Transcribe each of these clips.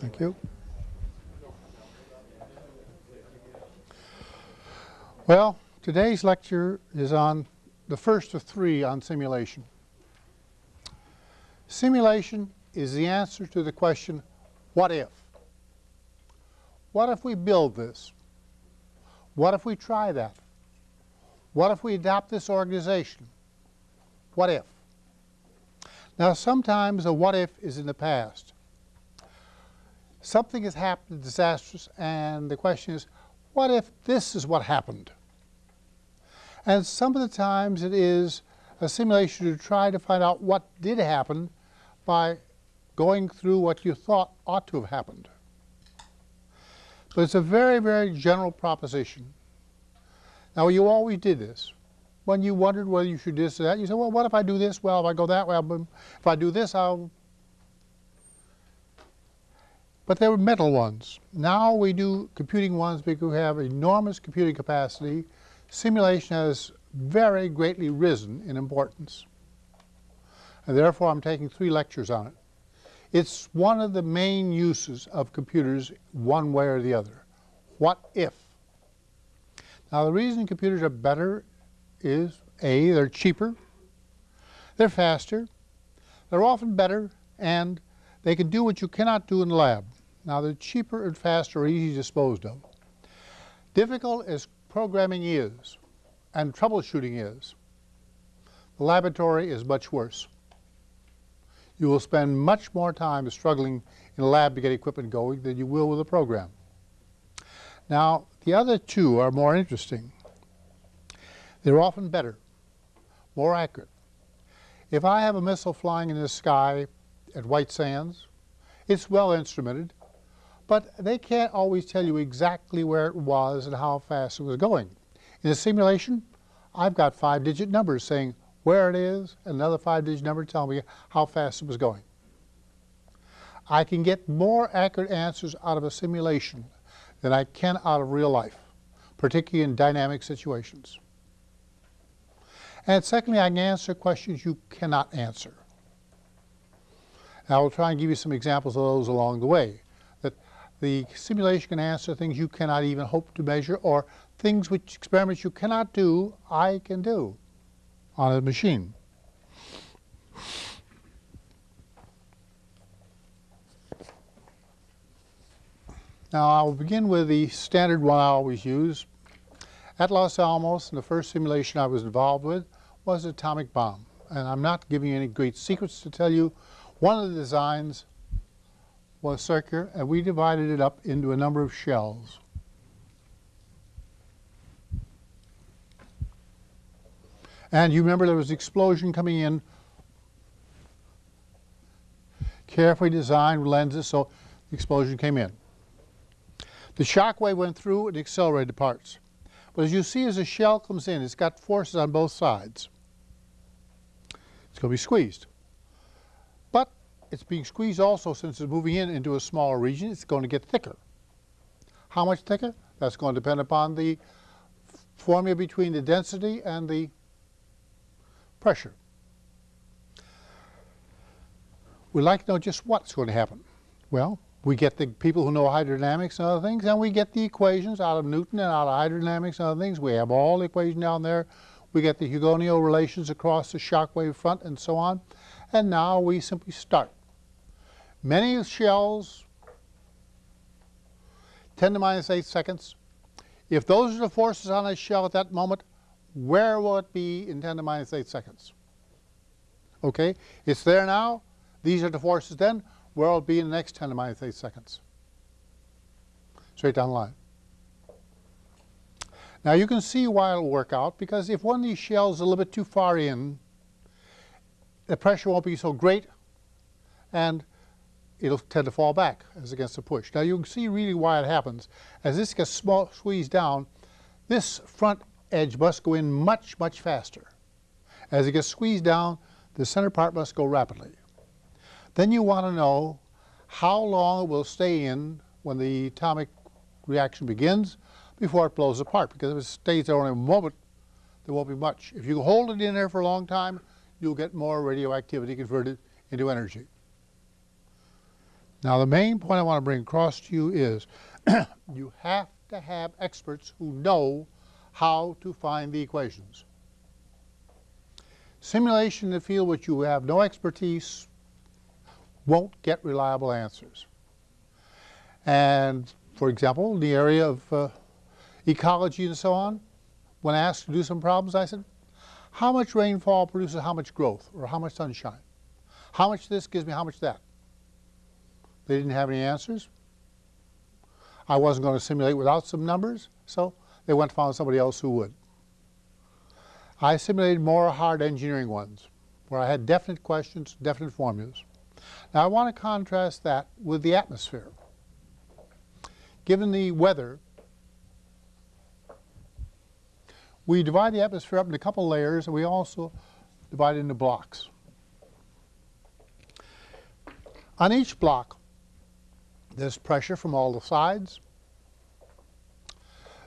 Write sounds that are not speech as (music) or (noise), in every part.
Thank you. Well, today's lecture is on the first of three on simulation. Simulation is the answer to the question, what if? What if we build this? What if we try that? What if we adopt this organization? What if? Now sometimes a what if is in the past. Something has happened disastrous and the question is, what if this is what happened? And some of the times it is a simulation to try to find out what did happen by going through what you thought ought to have happened. But it's a very, very general proposition. Now, you always did this. When you wondered whether you should do this or that, you said, well, what if I do this? Well, if I go that way, if I do this, I'll... But they were metal ones. Now we do computing ones because we have enormous computing capacity. Simulation has very greatly risen in importance. And therefore, I'm taking three lectures on it. It's one of the main uses of computers one way or the other. What if? Now the reason computers are better is A, they're cheaper, they're faster, they're often better, and they can do what you cannot do in the lab. Now they're cheaper and faster, easy disposed of. Difficult as programming is, and troubleshooting is, the laboratory is much worse you will spend much more time struggling in a lab to get equipment going than you will with a program. Now, the other two are more interesting. They're often better, more accurate. If I have a missile flying in the sky at White Sands, it's well instrumented, but they can't always tell you exactly where it was and how fast it was going. In a simulation, I've got five-digit numbers saying where it is, another five-digit number telling me how fast it was going. I can get more accurate answers out of a simulation than I can out of real life, particularly in dynamic situations. And secondly, I can answer questions you cannot answer. I will try and give you some examples of those along the way. The simulation can answer things you cannot even hope to measure or things which experiments you cannot do, I can do on a machine. Now I'll begin with the standard one I always use. At Los Alamos, the first simulation I was involved with was atomic bomb. And I'm not giving you any great secrets to tell you. One of the designs was circular, and we divided it up into a number of shells. And you remember there was an explosion coming in, carefully designed lenses, so the explosion came in. The shock wave went through and accelerated the parts. But as you see, as a shell comes in, it's got forces on both sides. It's going to be squeezed. It's being squeezed also since it's moving in into a smaller region, it's going to get thicker. How much thicker? That's going to depend upon the formula between the density and the pressure. We'd like to know just what's going to happen. Well, we get the people who know hydrodynamics and other things, and we get the equations out of Newton and out of hydrodynamics and other things. We have all the equations down there. We get the Hugoniot relations across the shock wave front and so on. And now we simply start. Many shells, 10 to minus 8 seconds. If those are the forces on a shell at that moment, where will it be in 10 to minus 8 seconds? Okay, it's there now. These are the forces then. Where will it be in the next 10 to minus 8 seconds? Straight down the line. Now you can see why it'll work out because if one of these shells is a little bit too far in, the pressure won't be so great and it'll tend to fall back as against the push. Now you can see really why it happens. As this gets small, squeezed down, this front edge must go in much, much faster. As it gets squeezed down, the center part must go rapidly. Then you want to know how long it will stay in when the atomic reaction begins before it blows apart. Because if it stays there only a moment, there won't be much. If you hold it in there for a long time, you'll get more radioactivity converted into energy. Now the main point I want to bring across to you is (clears throat) you have to have experts who know how to find the equations. Simulation in the field which you have no expertise won't get reliable answers. And for example, in the area of uh, ecology and so on, when asked to do some problems, I said, how much rainfall produces how much growth or how much sunshine? How much this gives me how much that? They didn't have any answers. I wasn't going to simulate without some numbers, so they went and found somebody else who would. I simulated more hard engineering ones, where I had definite questions, definite formulas. Now I want to contrast that with the atmosphere. Given the weather, we divide the atmosphere up into a couple layers, and we also divide it into blocks. On each block, there's pressure from all the sides.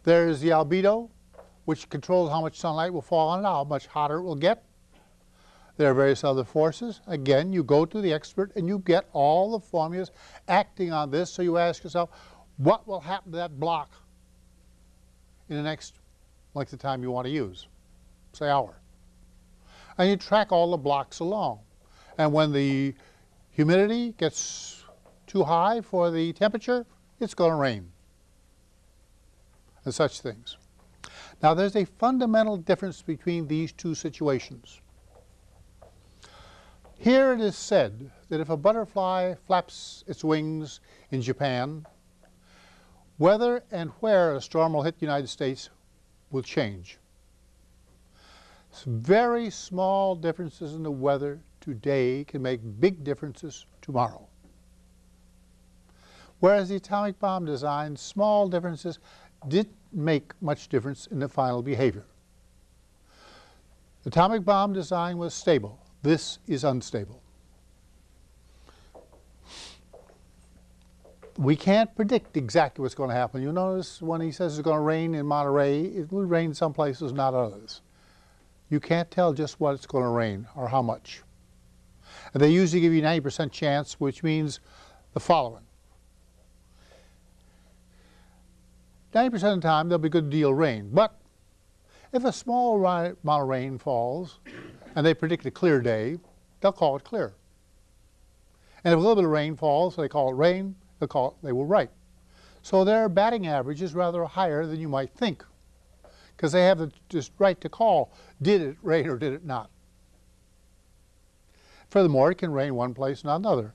There's the albedo, which controls how much sunlight will fall on it, how much hotter it will get. There are various other forces. Again, you go to the expert and you get all the formulas acting on this. So you ask yourself, what will happen to that block in the next length of time you want to use, say hour. And you track all the blocks along. And when the humidity gets too high for the temperature, it's going to rain and such things. Now there's a fundamental difference between these two situations. Here it is said that if a butterfly flaps its wings in Japan, whether and where a storm will hit the United States will change. Some very small differences in the weather today can make big differences tomorrow. Whereas the atomic bomb design, small differences didn't make much difference in the final behavior. Atomic bomb design was stable. This is unstable. we can't predict exactly what's going to happen. You notice when he says it's going to rain in Monterey, it will rain some places, not others. You can't tell just what it's going to rain or how much. And they usually give you 90% chance, which means the following. 90% of the time, there'll be a good deal of rain. But if a small amount of rain falls and they predict a clear day, they'll call it clear. And if a little bit of rain falls, they call it rain the call, it, they were right. So their batting average is rather higher than you might think because they have the just right to call, did it rain or did it not? Furthermore, it can rain one place, and not another.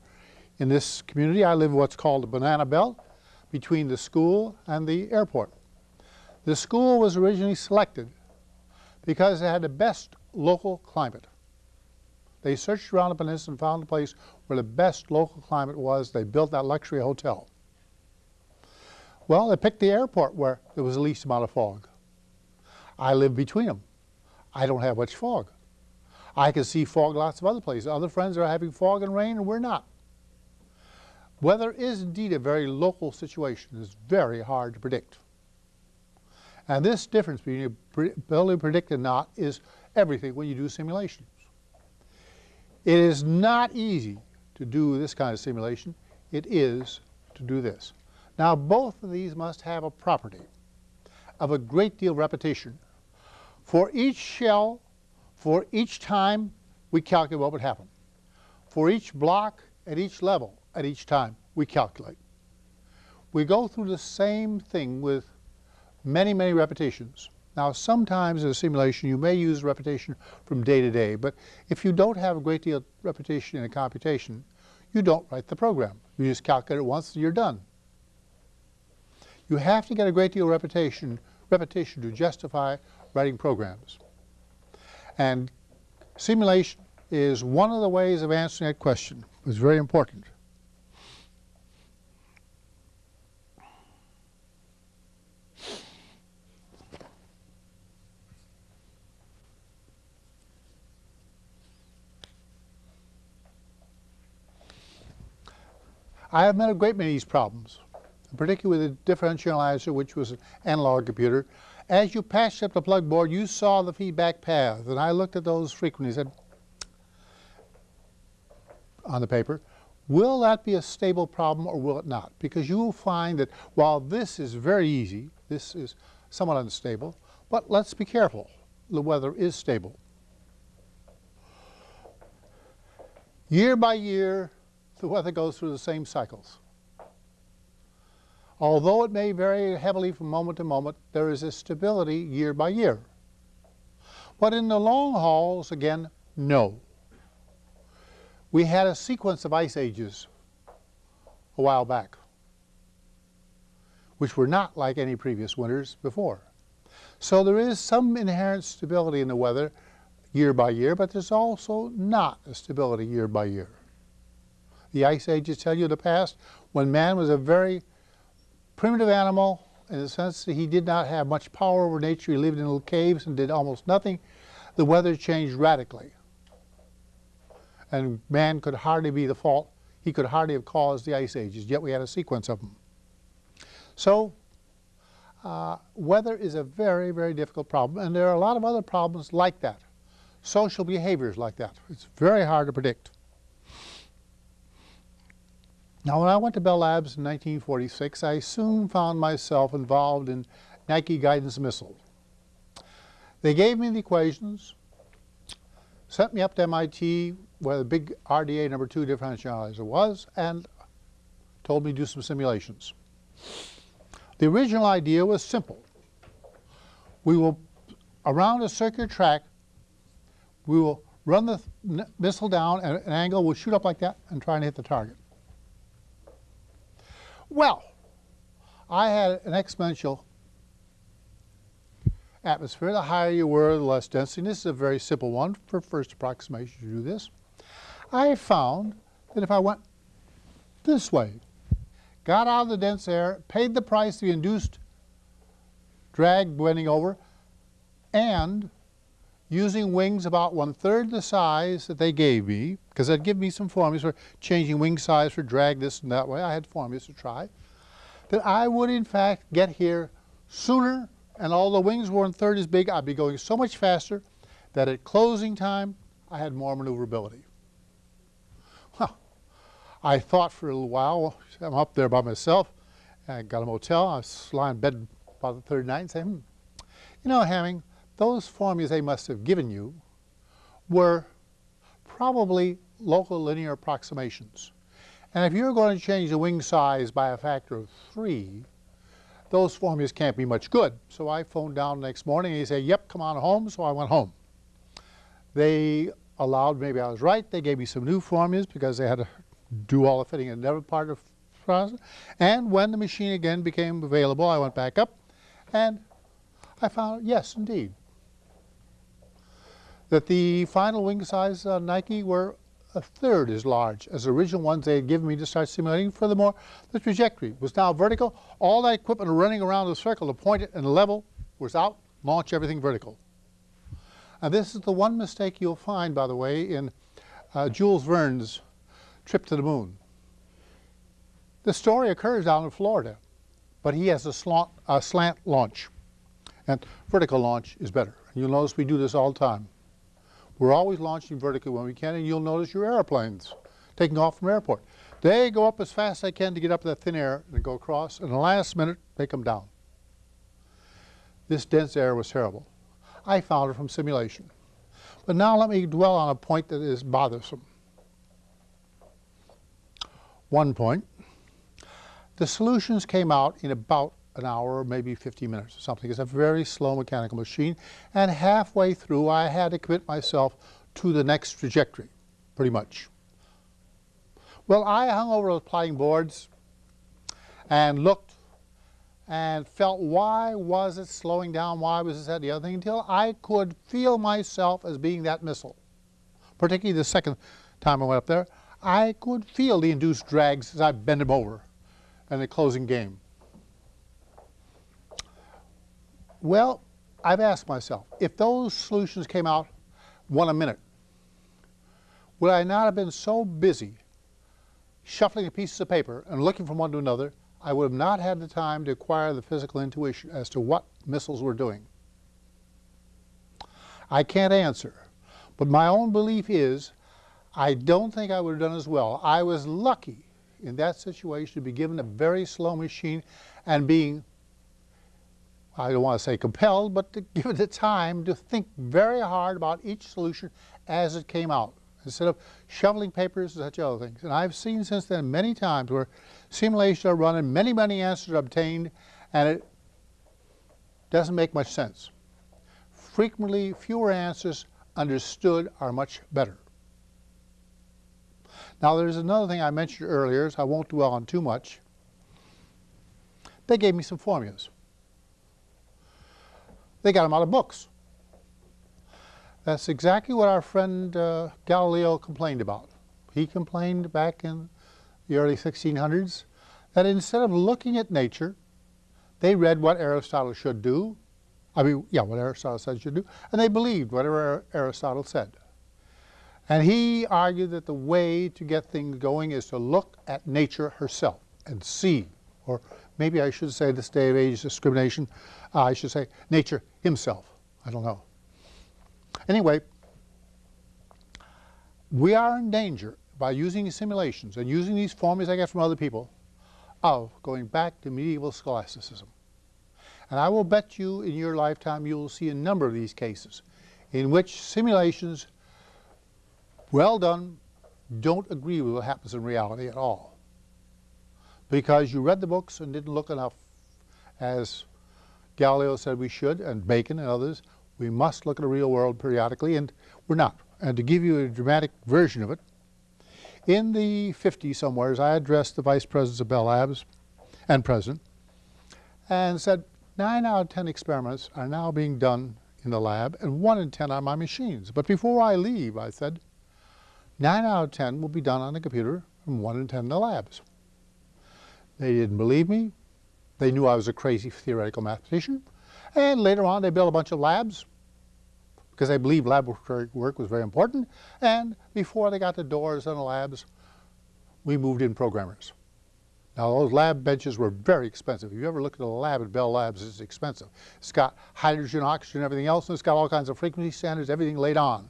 In this community, I live in what's called the banana belt between the school and the airport. The school was originally selected because it had the best local climate. They searched around the peninsula and found a place where the best local climate was. They built that luxury hotel. Well, they picked the airport where there was the least amount of fog. I live between them. I don't have much fog. I can see fog lots of other places. Other friends are having fog and rain and we're not. Weather is indeed a very local situation. It's very hard to predict. And this difference between ability to predict and not is everything when you do simulations. It is not easy to do this kind of simulation. It is to do this. Now both of these must have a property of a great deal of repetition. For each shell, for each time, we calculate what would happen. For each block, at each level, at each time, we calculate. We go through the same thing with many, many repetitions. Now, sometimes in a simulation, you may use repetition from day to day, but if you don't have a great deal of repetition in a computation, you don't write the program. You just calculate it once and you're done. You have to get a great deal of repetition, repetition to justify writing programs. And simulation is one of the ways of answering that question. It's very important. I have met a great many of these problems, particularly with the differential analyzer, which was an analog computer. As you passed up the plug board, you saw the feedback paths, and I looked at those frequently and said, on the paper, Will that be a stable problem or will it not? Because you will find that while this is very easy, this is somewhat unstable, but let's be careful. The weather is stable. Year by year, the weather goes through the same cycles. Although it may vary heavily from moment to moment, there is a stability year by year. But in the long hauls, again, no. We had a sequence of ice ages a while back, which were not like any previous winters before. So there is some inherent stability in the weather year by year, but there's also not a stability year by year. The ice ages tell you the past when man was a very primitive animal in the sense that he did not have much power over nature. He lived in little caves and did almost nothing. The weather changed radically and man could hardly be the fault. He could hardly have caused the ice ages, yet we had a sequence of them. So uh, weather is a very, very difficult problem, and there are a lot of other problems like that. Social behaviors like that. It's very hard to predict. Now, when I went to Bell Labs in 1946, I soon found myself involved in Nike guidance missile. They gave me the equations, sent me up to MIT where the big RDA number two differential analyzer was and told me to do some simulations. The original idea was simple. We will, around a circular track, we will run the missile down at an angle, we'll shoot up like that and try and hit the target. Well, I had an exponential atmosphere. The higher you were, the less density. This is a very simple one for first approximation to do this. I found that if I went this way, got out of the dense air, paid the price of the induced drag bending over, and using wings about one-third the size that they gave me, because they'd give me some formulas for changing wing size for drag this and that way. I had formulas to try. That I would, in fact, get here sooner, and all the wings were one-third as big, I'd be going so much faster that at closing time, I had more maneuverability. Well, I thought for a little while, I'm up there by myself, I got a motel, I was lying in bed about the third night and saying, hmm, you know, Hamming, those formulas they must have given you were probably local linear approximations. And if you're going to change the wing size by a factor of three, those formulas can't be much good. So I phoned down the next morning and he said, yep, come on home. So I went home. They allowed, maybe I was right, they gave me some new formulas because they had to do all the fitting and never part of the process. And when the machine again became available, I went back up and I found, yes, indeed, that the final wing size uh, Nike were a third as large as the original ones they had given me to start simulating. Furthermore, the trajectory was now vertical. All that equipment running around the circle to point it and level was out, launch everything vertical. And this is the one mistake you'll find, by the way, in uh, Jules Verne's trip to the moon. The story occurs down in Florida, but he has a slant, a slant launch, and vertical launch is better. You'll notice we do this all the time. We're always launching vertically when we can, and you'll notice your airplanes taking off from airport. They go up as fast as they can to get up that thin air and go across, and the last minute, they come down. This dense air was terrible. I found it from simulation. But now let me dwell on a point that is bothersome one point. The solutions came out in about an hour, maybe 50 minutes or something. It's a very slow mechanical machine. And halfway through, I had to commit myself to the next trajectory, pretty much. Well, I hung over those plotting boards and looked and felt why was it slowing down, why was this, that, the other thing, until I could feel myself as being that missile. Particularly the second time I went up there. I could feel the induced drags as I bent him over in the closing game. Well, I've asked myself, if those solutions came out one a minute, would I not have been so busy shuffling the pieces of paper and looking from one to another, I would have not had the time to acquire the physical intuition as to what missiles were doing. I can't answer, but my own belief is I don't think I would have done as well. I was lucky in that situation to be given a very slow machine and being, I don't want to say compelled, but to give it the time to think very hard about each solution as it came out instead of shoveling papers and such other things. And I've seen since then many times where simulations are run and many, many answers are obtained and it doesn't make much sense. Frequently, fewer answers understood are much better. Now there's another thing I mentioned earlier, so I won't dwell on too much. They gave me some formulas. They got them out of books. That's exactly what our friend uh, Galileo complained about. He complained back in the early 1600s that instead of looking at nature, they read what Aristotle should do. I mean, yeah, what Aristotle said should do, and they believed whatever Aristotle said. And he argued that the way to get things going is to look at nature herself and see, or maybe I should say this day of age discrimination, uh, I should say nature himself. I don't know. Anyway, we are in danger by using simulations and using these formulas I get from other people of going back to medieval scholasticism. And I will bet you in your lifetime you will see a number of these cases in which simulations well done don't agree with what happens in reality at all. Because you read the books and didn't look enough, as Galileo said we should, and Bacon and others, we must look at the real world periodically, and we're not. And to give you a dramatic version of it, in the 50s somewheres, I addressed the vice presidents of Bell Labs and president and said, nine out of 10 experiments are now being done in the lab and one in 10 on my machines. But before I leave, I said, 9 out of 10 will be done on the computer and 1 in 10 in the labs. They didn't believe me. They knew I was a crazy theoretical mathematician. And later on, they built a bunch of labs because they believed laboratory work was very important. And before they got the doors on the labs, we moved in programmers. Now, those lab benches were very expensive. If you ever look at a lab at Bell Labs, it's expensive. It's got hydrogen, oxygen, everything else, and it's got all kinds of frequency standards, everything laid on.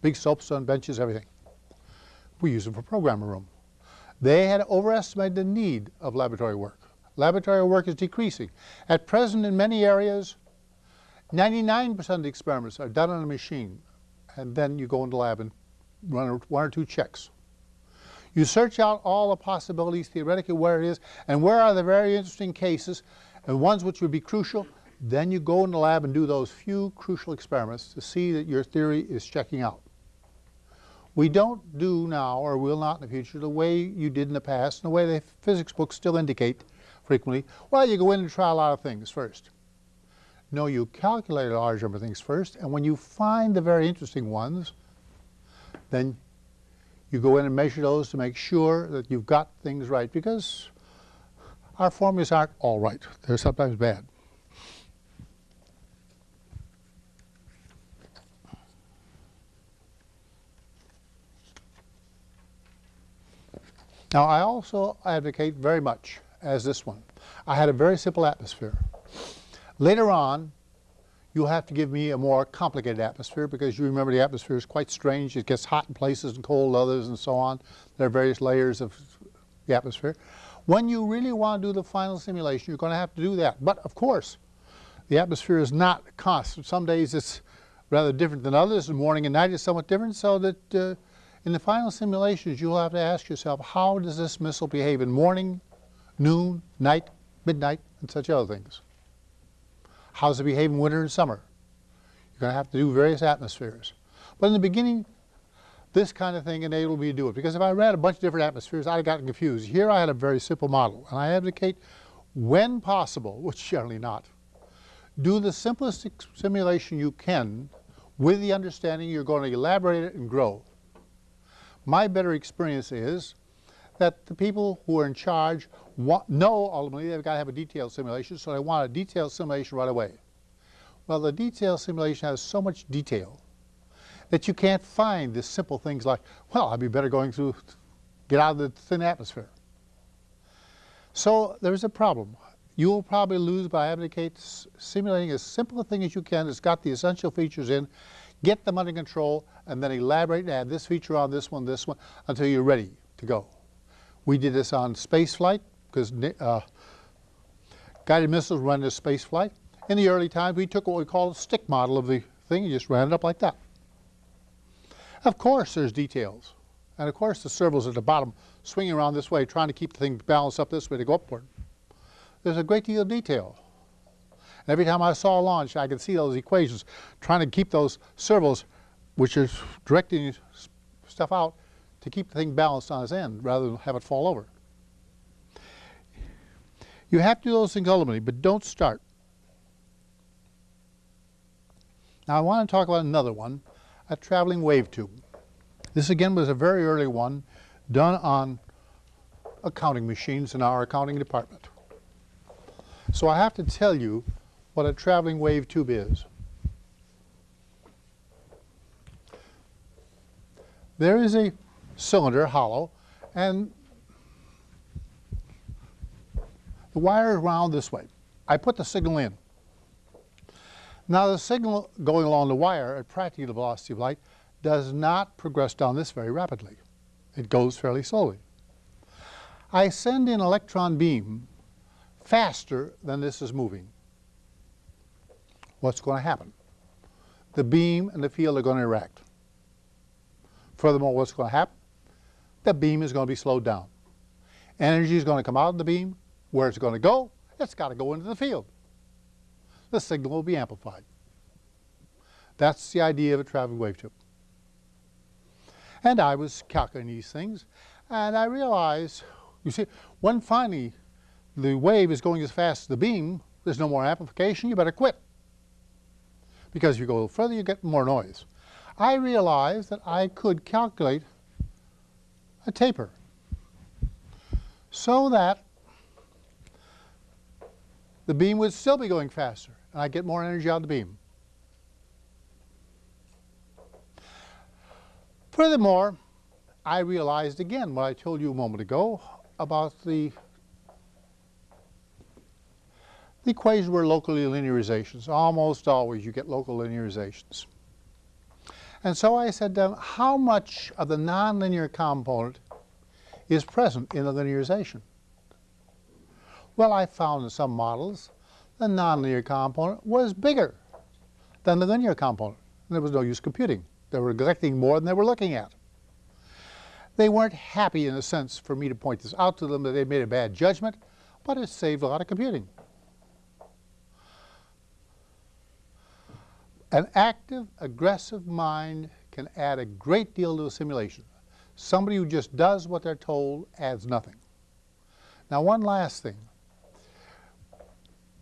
Big soapstone benches, everything we use them for programmer room. They had overestimated the need of laboratory work. Laboratory work is decreasing. At present, in many areas, 99% of the experiments are done on a machine, and then you go into the lab and run one or two checks. You search out all the possibilities theoretically where it is, and where are the very interesting cases, and ones which would be crucial, then you go in the lab and do those few crucial experiments to see that your theory is checking out. We don't do now, or will not in the future, the way you did in the past, and the way the physics books still indicate frequently. Well, you go in and try a lot of things first. No, you calculate a large number of things first, and when you find the very interesting ones, then you go in and measure those to make sure that you've got things right, because our formulas aren't all right. They're sometimes bad. Now, I also advocate very much as this one. I had a very simple atmosphere. Later on, you'll have to give me a more complicated atmosphere because you remember the atmosphere is quite strange. It gets hot in places and cold others and so on. There are various layers of the atmosphere. When you really want to do the final simulation, you're going to have to do that. But of course, the atmosphere is not constant. Some days it's rather different than others, morning and night is somewhat different, so that uh, in the final simulations, you'll have to ask yourself, how does this missile behave in morning, noon, night, midnight, and such other things? How does it behave in winter and summer? You're going to have to do various atmospheres. But in the beginning, this kind of thing enabled me to do it. Because if I ran a bunch of different atmospheres, I'd have gotten confused. Here I had a very simple model. And I advocate, when possible, (laughs) which generally not, do the simplest simulation you can with the understanding you're going to elaborate it and grow. My better experience is that the people who are in charge want, know ultimately they've got to have a detailed simulation, so they want a detailed simulation right away. Well, the detailed simulation has so much detail that you can't find the simple things like, well, I'd be better going through, get out of the thin atmosphere. So there's a problem. You will probably lose by advocating simulating as simple a thing as you can that's got the essential features in get them under control, and then elaborate and add this feature on this one, this one, until you're ready to go. We did this on space flight, because uh, guided missiles run into space flight. In the early times, we took what we call a stick model of the thing and just ran it up like that. Of course, there's details. And of course, the servos at the bottom swinging around this way, trying to keep the thing balanced up this way to go upward. There's a great deal of detail. And every time I saw a launch, I could see those equations, trying to keep those servos, which is directing stuff out, to keep the thing balanced on its end rather than have it fall over. You have to do those things ultimately, but don't start. Now I want to talk about another one, a traveling wave tube. This again was a very early one done on accounting machines in our accounting department. So I have to tell you what a traveling wave tube is. There is a cylinder, hollow, and the wire is wound this way. I put the signal in. Now the signal going along the wire at practically the velocity of light does not progress down this very rapidly. It goes fairly slowly. I send in electron beam faster than this is moving. What's going to happen? The beam and the field are going to interact. Furthermore, what's going to happen? The beam is going to be slowed down. Energy is going to come out of the beam. Where it's going to go? It's got to go into the field. The signal will be amplified. That's the idea of a traveling wave tube. And I was calculating these things, and I realized, you see, when finally the wave is going as fast as the beam, there's no more amplification, you better quit. Because you go further, you get more noise. I realized that I could calculate a taper so that the beam would still be going faster, and I get more energy out of the beam. Furthermore, I realized again what I told you a moment ago about the, equations were locally linearizations. Almost always you get local linearizations. And so I said how much of the nonlinear component is present in the linearization? Well, I found in some models the nonlinear component was bigger than the linear component. And there was no use computing. They were neglecting more than they were looking at. They weren't happy in a sense for me to point this out to them that they made a bad judgment, but it saved a lot of computing. An active, aggressive mind can add a great deal to a simulation. Somebody who just does what they're told adds nothing. Now one last thing.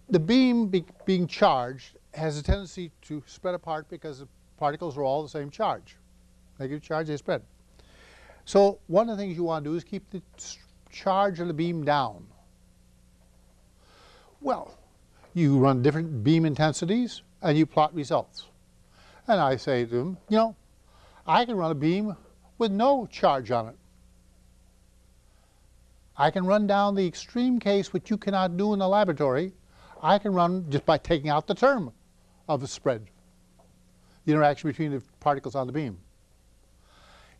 The beam be being charged has a tendency to spread apart because the particles are all the same charge. Negative charge, they spread. So one of the things you want to do is keep the charge of the beam down. Well, you run different beam intensities and you plot results. And I say to them, you know, I can run a beam with no charge on it. I can run down the extreme case which you cannot do in the laboratory. I can run just by taking out the term of the spread the interaction between the particles on the beam.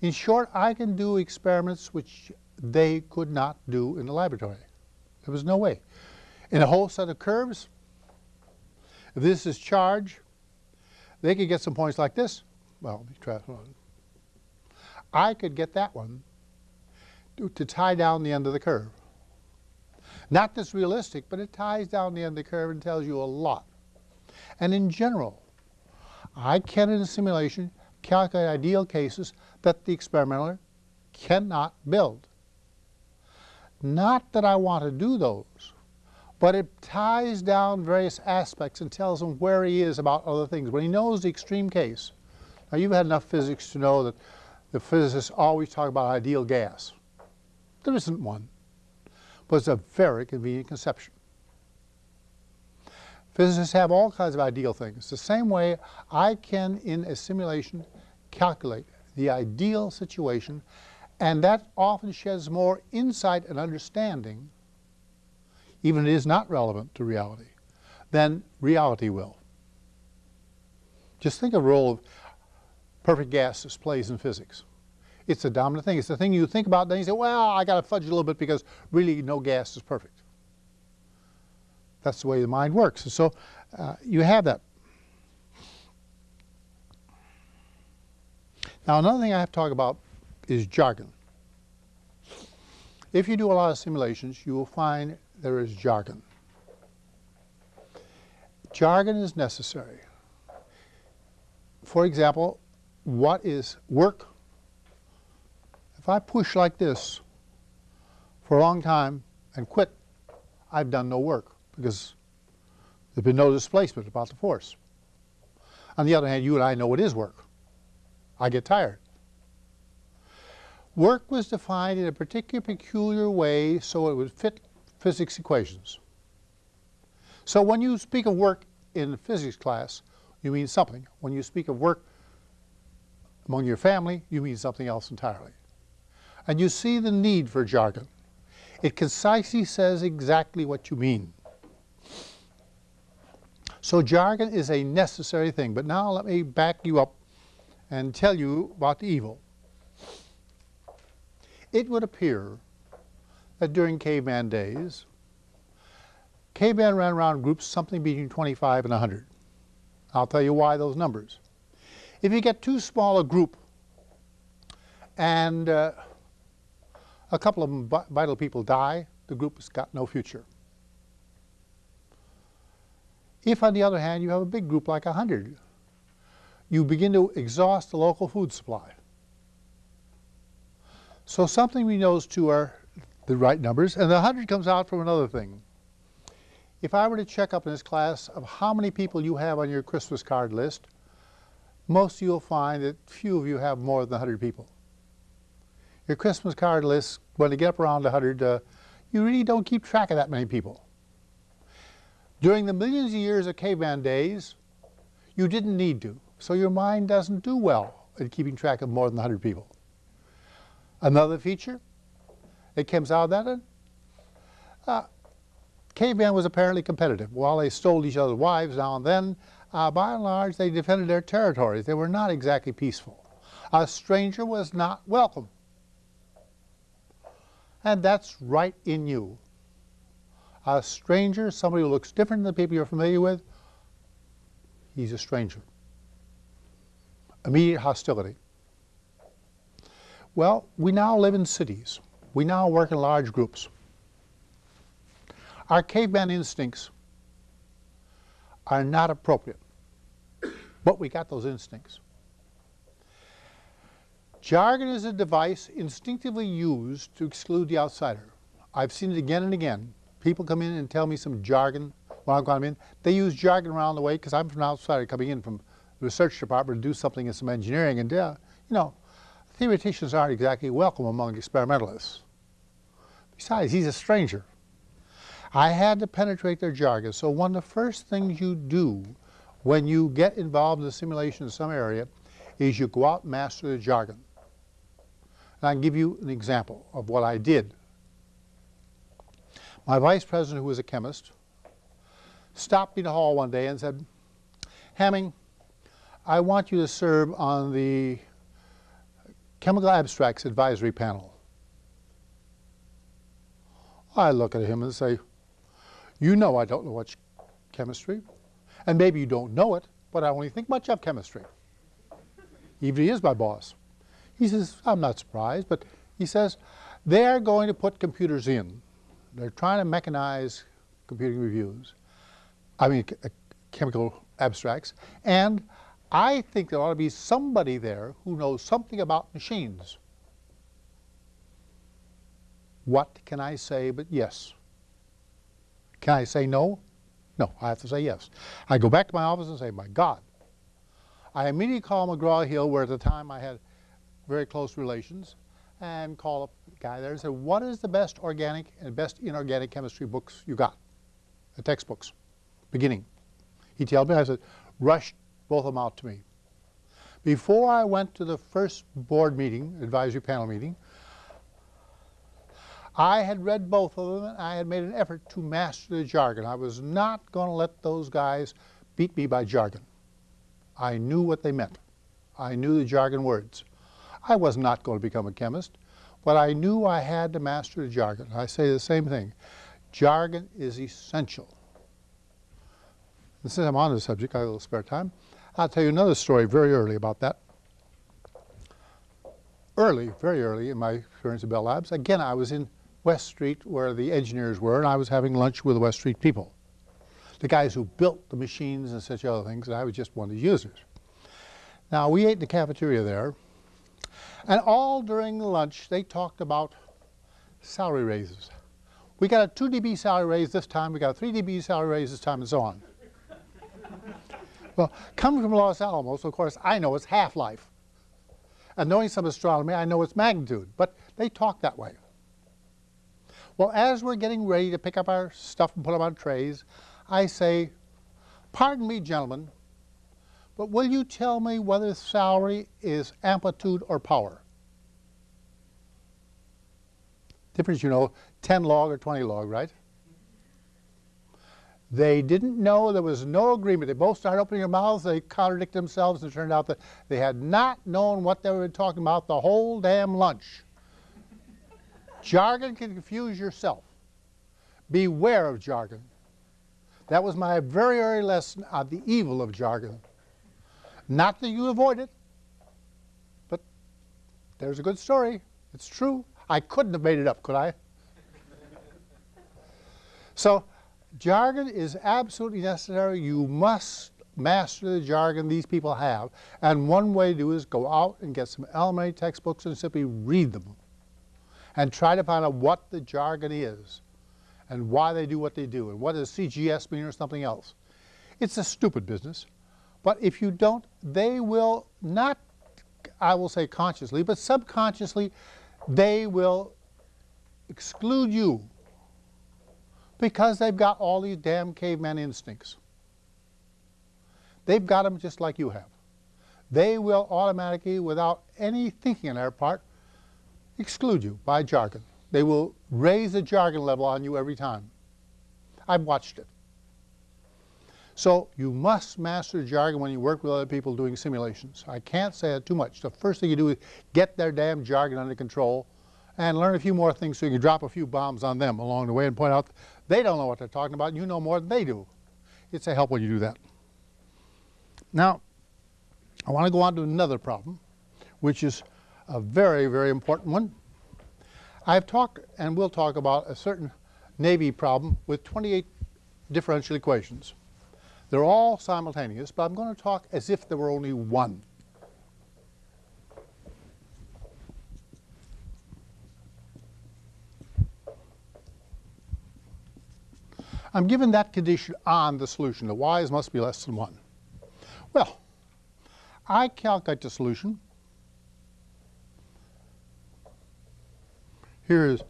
In short, I can do experiments which they could not do in the laboratory. There was no way. In a whole set of curves, if this is charge, they could get some points like this. Well, try one. I could get that one to, to tie down the end of the curve. Not this realistic, but it ties down the end of the curve and tells you a lot. And in general, I can, in a simulation, calculate ideal cases that the experimenter cannot build. Not that I want to do those, but it ties down various aspects and tells him where he is about other things. When he knows the extreme case, now you've had enough physics to know that the physicists always talk about ideal gas. There isn't one, but it's a very convenient conception. Physicists have all kinds of ideal things. The same way I can, in a simulation, calculate the ideal situation, and that often sheds more insight and understanding, even if it is not relevant to reality, then reality will. Just think of the role of perfect gas displays in physics. It's the dominant thing. It's the thing you think about, then you say, well, I got to fudge a little bit because really no gas is perfect. That's the way the mind works. And so uh, you have that. Now another thing I have to talk about is jargon. If you do a lot of simulations, you will find there is jargon. Jargon is necessary. For example, what is work? If I push like this for a long time and quit, I've done no work because there's been no displacement about the force. On the other hand, you and I know it is work. I get tired. Work was defined in a particular peculiar way so it would fit physics equations. So when you speak of work in physics class, you mean something. When you speak of work among your family, you mean something else entirely. And you see the need for jargon. It concisely says exactly what you mean. So jargon is a necessary thing. But now let me back you up and tell you about the evil. It would appear that during caveman days, caveman ran around groups something between 25 and 100. I'll tell you why those numbers. If you get too small a group and uh, a couple of vital people die, the group has got no future. If, on the other hand, you have a big group like 100, you begin to exhaust the local food supply. So something we know is two are the right numbers, and the 100 comes out from another thing. If I were to check up in this class of how many people you have on your Christmas card list, most of you will find that few of you have more than 100 people. Your Christmas card list, when you get up around 100, uh, you really don't keep track of that many people. During the millions of years of caveman days, you didn't need to, so your mind doesn't do well at keeping track of more than 100 people. Another feature that comes out that, uh, caveman was apparently competitive. While they stole each other's wives now and then, uh, by and large they defended their territories. They were not exactly peaceful. A stranger was not welcome. And that's right in you a stranger, somebody who looks different than the people you're familiar with, he's a stranger. Immediate hostility. Well, we now live in cities. We now work in large groups. Our caveman instincts are not appropriate, but we got those instincts. Jargon is a device instinctively used to exclude the outsider. I've seen it again and again people come in and tell me some jargon when I'm coming in. They use jargon around the way because I'm from outside coming in from the research department to do something in some engineering. And, uh, you know, theoreticians aren't exactly welcome among experimentalists. Besides, he's a stranger. I had to penetrate their jargon. So one of the first things you do when you get involved in the simulation in some area is you go out and master the jargon. And I can give you an example of what I did my vice president, who was a chemist, stopped me in the hall one day and said, Hamming, I want you to serve on the Chemical Abstracts Advisory Panel. I look at him and say, you know I don't know much chemistry, and maybe you don't know it, but I only think much of chemistry. Even he is my boss. He says, I'm not surprised, but he says, they're going to put computers in they're trying to mechanize computing reviews, I mean uh, chemical abstracts, and I think there ought to be somebody there who knows something about machines. What can I say but yes? Can I say no? No, I have to say yes. I go back to my office and say, my God. I immediately call McGraw-Hill, where at the time I had very close relations, and call up the guy there and say, what is the best organic and best inorganic chemistry books you got? The textbooks, beginning. He told me, I said, rush both of them out to me. Before I went to the first board meeting, advisory panel meeting, I had read both of them and I had made an effort to master the jargon. I was not going to let those guys beat me by jargon. I knew what they meant. I knew the jargon words. I was not going to become a chemist, but I knew I had to master the jargon. I say the same thing. Jargon is essential. And since I'm on the subject, I have a little spare time. I'll tell you another story very early about that. Early, very early in my experience at Bell Labs, again, I was in West Street where the engineers were, and I was having lunch with the West Street people. The guys who built the machines and such other things, and I was just one of the users. Now, we ate in the cafeteria there, and all during the lunch, they talked about salary raises. We got a 2 dB salary raise this time, we got a 3 dB salary raise this time, and so on. well, coming from Los Alamos, of course, I know it's half-life. And knowing some astronomy, I know it's magnitude, but they talk that way. Well, as we're getting ready to pick up our stuff and put them on trays, I say, pardon me, gentlemen, but will you tell me whether salary is amplitude or power? Difference, you know, 10 log or 20 log, right? They didn't know there was no agreement. They both started opening their mouths, they contradicted themselves, and it turned out that they had not known what they were talking about the whole damn lunch. Jargon can confuse yourself. Beware of jargon. That was my very early lesson on the evil of jargon. Not that you avoid it, but there's a good story. It's true. I couldn't have made it up, could I? (laughs) so jargon is absolutely necessary. You must master the jargon these people have. And one way to do is go out and get some elementary textbooks and simply read them. And try to find out what the jargon is and why they do what they do and what does CGS mean or something else. It's a stupid business. But if you don't, they will not, I will say consciously, but subconsciously, they will exclude you because they've got all these damn caveman instincts. They've got them just like you have. They will automatically, without any thinking on their part, exclude you by jargon. They will raise the jargon level on you every time. I've watched it. So you must master jargon when you work with other people doing simulations. I can't say it too much. The first thing you do is get their damn jargon under control and learn a few more things so you can drop a few bombs on them along the way and point out they don't know what they're talking about and you know more than they do. It's a help when you do that. Now, I want to go on to another problem, which is a very, very important one. I've talked and will talk about a certain Navy problem with 28 differential equations. They're all simultaneous, but I'm going to talk as if there were only one. I'm given that condition on the solution. The y's must be less than 1. Well, I calculate the solution Here is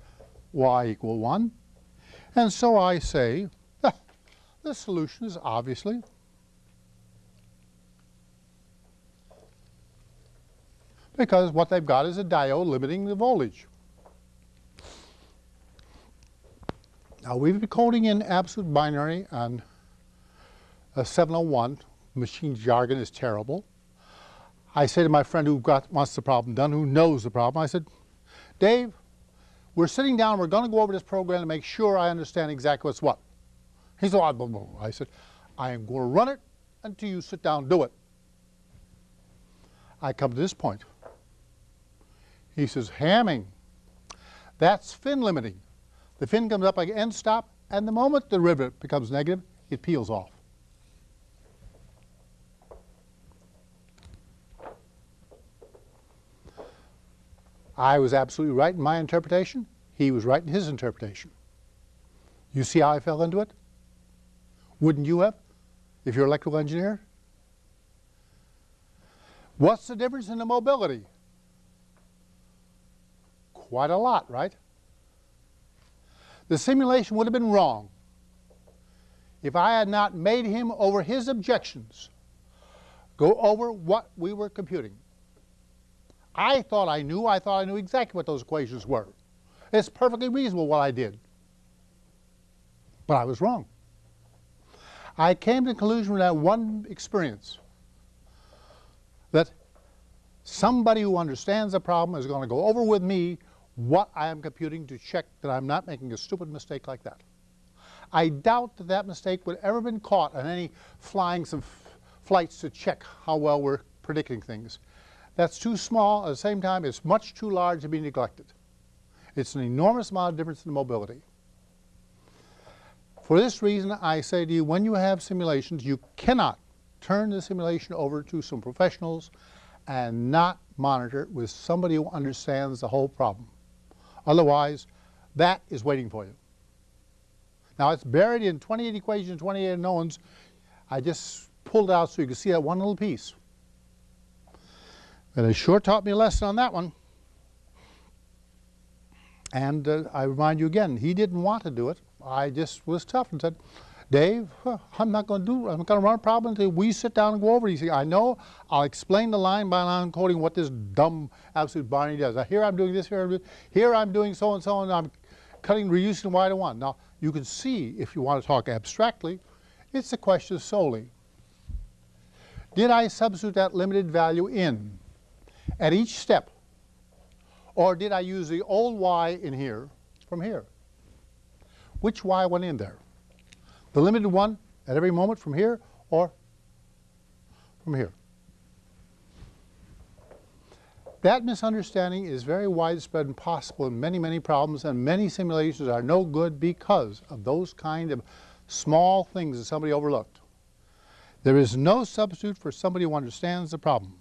y equal 1. And so I say, ah, the solution is obviously because what they've got is a diode limiting the voltage. Now we've been coding in absolute binary on a 701. Machine jargon is terrible. I say to my friend who got, wants the problem done, who knows the problem, I said, Dave, we're sitting down, we're going to go over this program to make sure I understand exactly what's what. He said, oh, I said, I am going to run it until you sit down do it. I come to this point. He says, Hamming, that's fin limiting. The fin comes up like end stop, and the moment the rivet becomes negative, it peels off. I was absolutely right in my interpretation. He was right in his interpretation. You see how I fell into it? Wouldn't you have, if you're an electrical engineer? What's the difference in the mobility? Quite a lot, right? The simulation would have been wrong if I had not made him, over his objections, go over what we were computing. I thought I knew. I thought I knew exactly what those equations were. It's perfectly reasonable what I did. But I was wrong. I came to the conclusion from that one experience that Somebody who understands the problem is going to go over with me what I am computing to check that I'm not making a stupid mistake like that. I doubt that that mistake would ever been caught on any flying some flights to check how well we're predicting things. That's too small. At the same time, it's much too large to be neglected. It's an enormous amount of difference in mobility. For this reason, I say to you, when you have simulations, you cannot turn the simulation over to some professionals and not monitor it with somebody who understands the whole problem. Otherwise, that is waiting for you. Now, it's buried in 28 equations, 28 unknowns. I just pulled out so you can see that one little piece. And it sure taught me a lesson on that one. And uh, I remind you again, he didn't want to do it. I just was tough and said, Dave, I'm not going to do, I'm going to run a problem until we sit down and go over it. He said, I know, I'll explain the line by line coding what this dumb absolute binary does. Now, here I'm doing this, here I'm doing, here I'm doing so and so, and I'm cutting, reducing y to 1. Now, you can see, if you want to talk abstractly, it's a question solely. Did I substitute that limited value in at each step? Or did I use the old y in here from here? Which y went in there? The limited one at every moment from here or from here? That misunderstanding is very widespread and possible in many, many problems, and many simulations are no good because of those kind of small things that somebody overlooked. There is no substitute for somebody who understands the problem.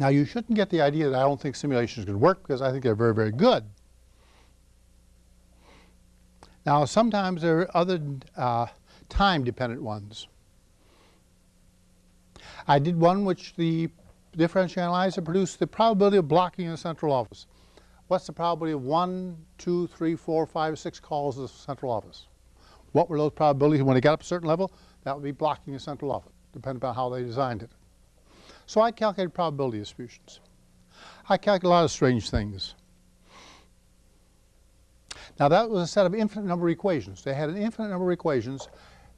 Now, you shouldn't get the idea that I don't think simulations can work because I think they're very, very good. Now, sometimes there are other uh, time-dependent ones. I did one which the differential analyzer produced the probability of blocking in the central office. What's the probability of one, two, three, four, five, six calls to the central office? What were those probabilities when it got up a certain level? That would be blocking the central office, depending upon how they designed it. So I calculated probability distributions. I calculated a lot of strange things. Now that was a set of infinite number of equations. They had an infinite number of equations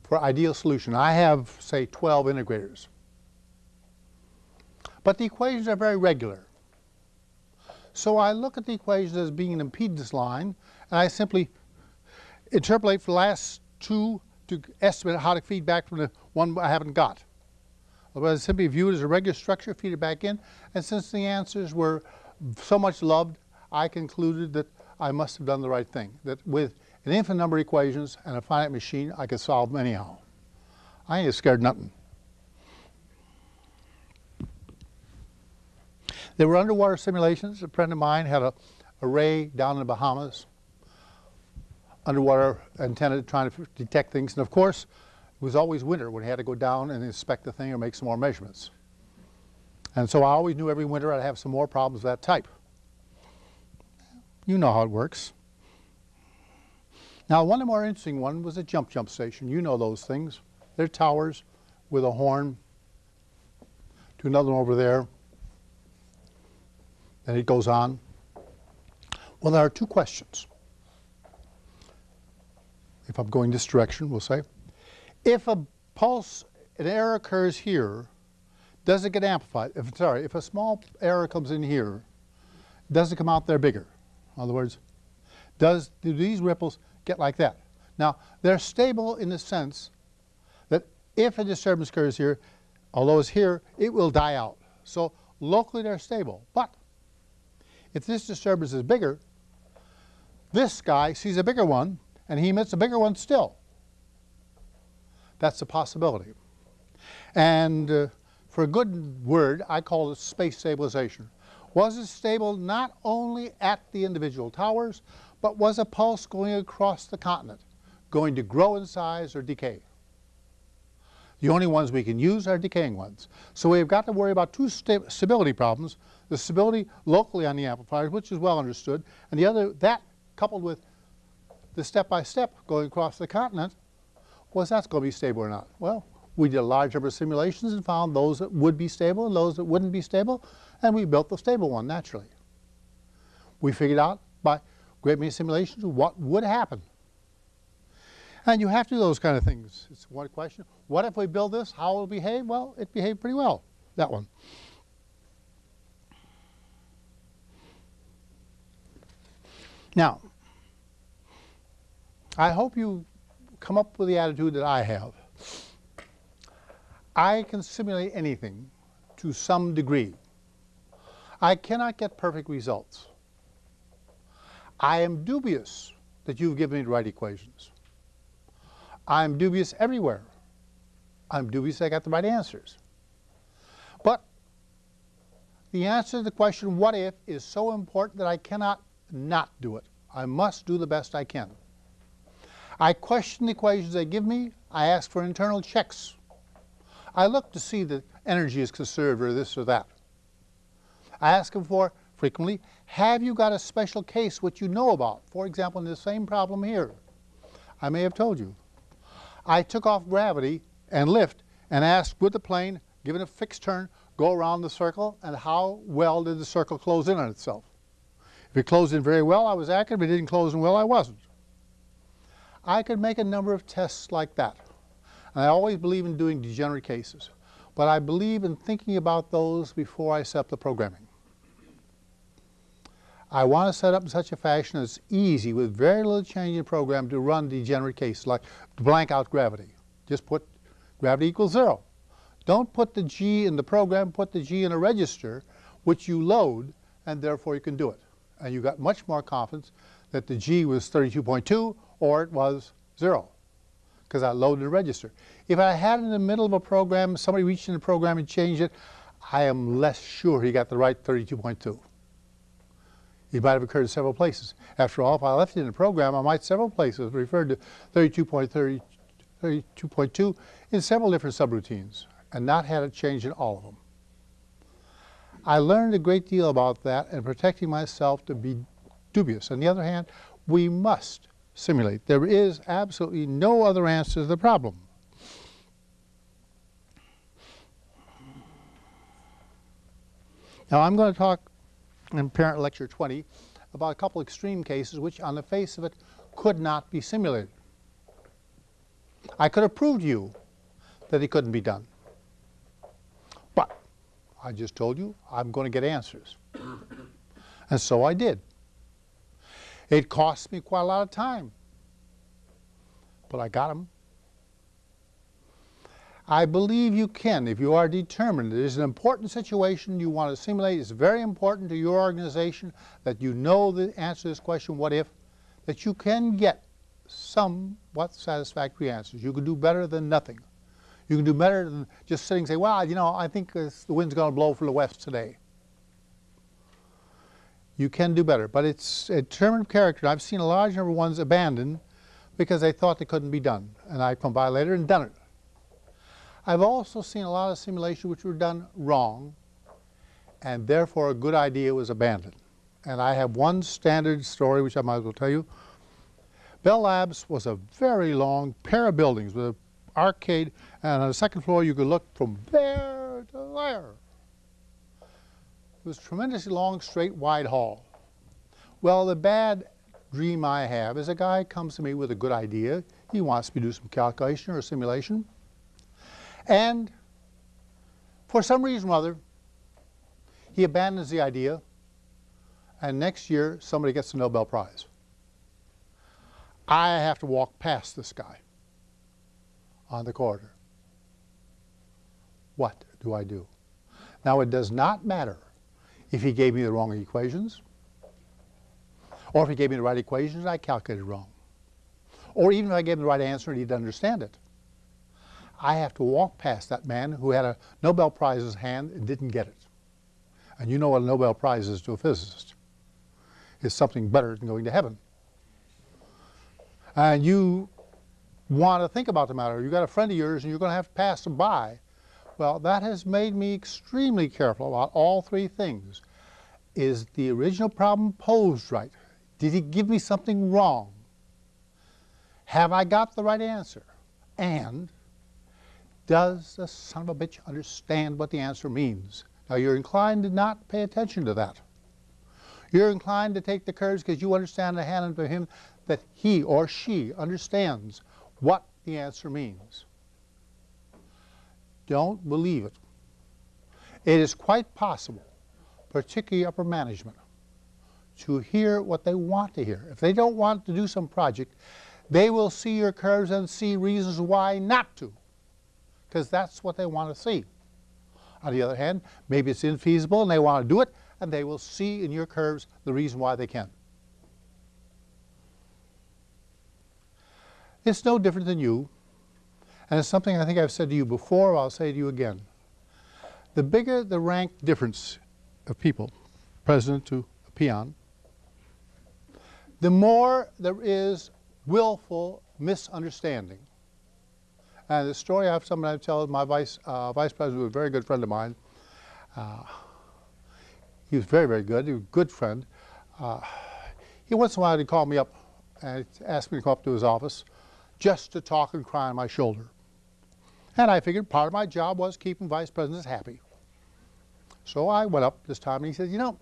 for ideal solution. I have, say, 12 integrators. But the equations are very regular. So I look at the equations as being an impedance line, and I simply interpolate for the last two to estimate how to feed back from the one I haven't got. I simply viewed as a regular structure, feed it back in, and since the answers were so much loved, I concluded that I must have done the right thing, that with an infinite number of equations and a finite machine, I could solve them anyhow. I ain't scared nothing. There were underwater simulations. A friend of mine had a array down in the Bahamas, underwater antenna trying to detect things. And of course, it was always winter when he had to go down and inspect the thing or make some more measurements. And so I always knew every winter I'd have some more problems of that type. You know how it works. Now, one of the more interesting one was a jump jump station. You know those things. They're towers with a horn to another one over there and it goes on. Well, there are two questions. If I'm going this direction, we'll say. If a pulse, an error occurs here, does it get amplified? If, sorry, if a small error comes in here, does it come out there bigger? In other words, does, do these ripples get like that? Now, they're stable in the sense that if a disturbance occurs here, although it's here, it will die out. So locally they're stable. But if this disturbance is bigger, this guy sees a bigger one and he emits a bigger one still. That's a possibility. And uh, for a good word, I call it space stabilization. Was it stable not only at the individual towers, but was a pulse going across the continent, going to grow in size or decay? The only ones we can use are decaying ones. So we've got to worry about two sta stability problems, the stability locally on the amplifiers, which is well understood, and the other, that coupled with the step-by-step -step going across the continent, was that going to be stable or not? Well, we did a large number of simulations and found those that would be stable and those that wouldn't be stable, and we built the stable one naturally. We figured out by great many simulations what would happen and you have to do those kind of things. It's one question. What if we build this? How will it behave? Well, it behaved pretty well. that one. Now, I hope you come up with the attitude that I have. I can simulate anything to some degree. I cannot get perfect results. I am dubious that you've given me the right equations. I'm dubious everywhere. I'm dubious I got the right answers. But the answer to the question, what if, is so important that I cannot not do it. I must do the best I can. I question the equations they give me. I ask for internal checks. I look to see that energy is conserved or this or that. I ask them for, frequently, have you got a special case which you know about? For example, in the same problem here. I may have told you. I took off gravity and lift and asked, would the plane, given a fixed turn, go around the circle and how well did the circle close in on itself? If it closed in very well, I was accurate. If it didn't close in well, I wasn't. I could make a number of tests like that. And I always believe in doing degenerate cases. But I believe in thinking about those before I set up the programming. I want to set up in such a fashion that's easy with very little change in program to run degenerate cases like blank out gravity. Just put gravity equals zero. Don't put the G in the program, put the G in a register which you load and therefore you can do it and you got much more confidence that the G was 32.2 or it was zero because I loaded the register. If I had it in the middle of a program, somebody reached in the program and changed it, I am less sure he got the right 32.2. It might have occurred in several places. After all, if I left it in the program, I might several places referred to 32.2 in several different subroutines and not had it changed in all of them. I learned a great deal about that and protecting myself to be dubious. On the other hand, we must simulate. There is absolutely no other answer to the problem. Now I'm going to talk in Parent Lecture 20 about a couple extreme cases which on the face of it could not be simulated. I could have proved to you that it couldn't be done. But I just told you I'm going to get answers. and so I did. It cost me quite a lot of time, but I got them. I believe you can if you are determined. It is an important situation you want to simulate. It's very important to your organization that you know the answer to this question, what if, that you can get somewhat satisfactory answers. You can do better than nothing. You can do better than just sitting and say, well, you know, I think uh, the wind's going to blow from the west today. You can do better, but it's a determined character. I've seen a large number of ones abandoned because they thought they couldn't be done, and I've come by later and done it. I've also seen a lot of simulations which were done wrong, and therefore a good idea was abandoned. And I have one standard story which I might as well tell you. Bell Labs was a very long pair of buildings with an arcade, and on the second floor you could look from there to there. It was a tremendously long, straight, wide hall. Well, the bad dream I have is a guy comes to me with a good idea. He wants me to do some calculation or simulation. And for some reason or other, he abandons the idea, and next year somebody gets the Nobel Prize. I have to walk past this guy on the corridor. What do I do? Now it does not matter if he gave me the wrong equations, or if he gave me the right equations I calculated wrong, or even if I gave him the right answer and he didn't understand it. I have to walk past that man who had a Nobel Prize in his hand and didn't get it. And you know what a Nobel Prize is to a physicist. It's something better than going to heaven. And you want to think about the matter. You've got a friend of yours and you're going to have to pass him by. Well, that has made me extremely careful about all three things. Is the original problem posed right? Did he give me something wrong? Have I got the right answer? And does the son of a bitch understand what the answer means? Now you're inclined to not pay attention to that. You're inclined to take the curves because you understand the hand of him that he or she understands what the answer means. Don't believe it. It is quite possible, particularly upper management, to hear what they want to hear. If they don't want to do some project, they will see your curves and see reasons why not to, because that's what they want to see. On the other hand, maybe it's infeasible and they want to do it, and they will see in your curves the reason why they can. It's no different than you, and it's something I think I've said to you before, I'll say to you again. The bigger the rank difference of people, president to a peon, the more there is willful misunderstanding. And the story I have somebody I tell my vice, uh, vice president was a very good friend of mine. Uh, he was very, very good. He was a good friend. Uh, he once in a while he'd call me up and ask me to come up to his office just to talk and cry on my shoulder. And I figured part of my job was keeping vice presidents happy. So I went up this time and he said, you know,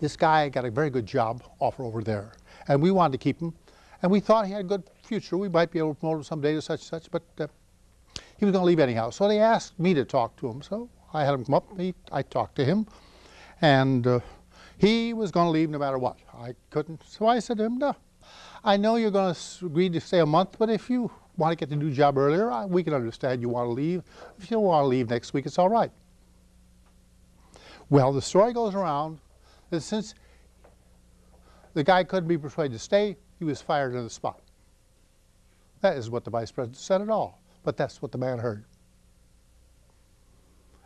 this guy got a very good job offer over there. And we wanted to keep him. And we thought he had a good future. We might be able to promote him someday to such and such, but uh, he was going to leave anyhow. So they asked me to talk to him. So I had him come up. He, I talked to him. And uh, he was going to leave no matter what. I couldn't. So I said to him, no, I know you're going to agree to stay a month, but if you want to get the new job earlier, we can understand you want to leave. If you don't want to leave next week, it's all right. Well, the story goes around that since the guy couldn't be persuaded to stay, he was fired on the spot. That is what the vice president said at all, but that's what the man heard.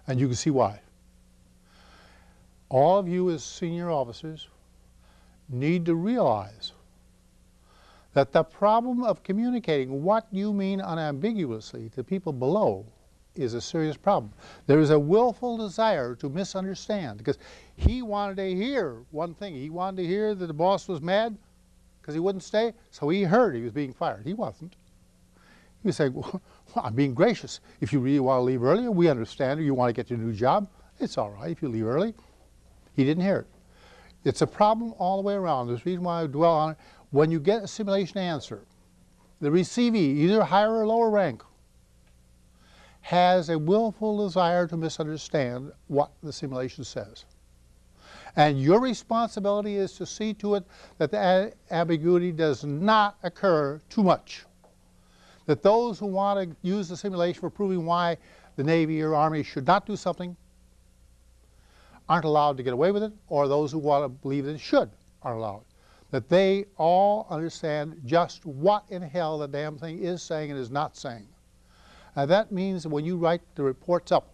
And you can see why. All of you as senior officers need to realize that the problem of communicating what you mean unambiguously to people below is a serious problem. There is a willful desire to misunderstand because he wanted to hear one thing. He wanted to hear that the boss was mad because he wouldn't stay, so he heard he was being fired. He wasn't. He was saying, well, I'm being gracious. If you really want to leave earlier, we understand. You want to get your new job, it's all right if you leave early. He didn't hear it. It's a problem all the way around. There's a reason why I dwell on it. When you get a simulation answer, the receivee, either higher or lower rank, has a willful desire to misunderstand what the simulation says. And your responsibility is to see to it that the ambiguity does not occur too much. That those who want to use the simulation for proving why the Navy or Army should not do something aren't allowed to get away with it, or those who want to believe that it should aren't allowed. That they all understand just what in hell the damn thing is saying and is not saying. Now that means that when you write the reports up,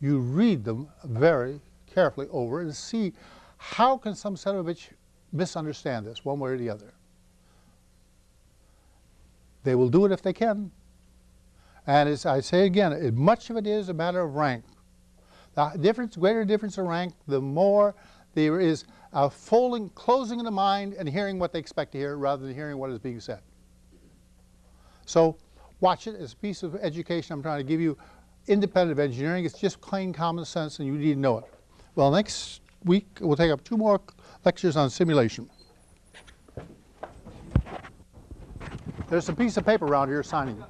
you read them very carefully over and see how can some son of a bitch misunderstand this one way or the other. They will do it if they can. And as I say again, much of it is a matter of rank. The difference, greater difference of rank, the more there is a folding, closing the mind and hearing what they expect to hear rather than hearing what is being said. So watch it as a piece of education I'm trying to give you independent of engineering. It's just plain common sense and you need to know it. Well, next week we'll take up two more lectures on simulation. There's a piece of paper around here signing.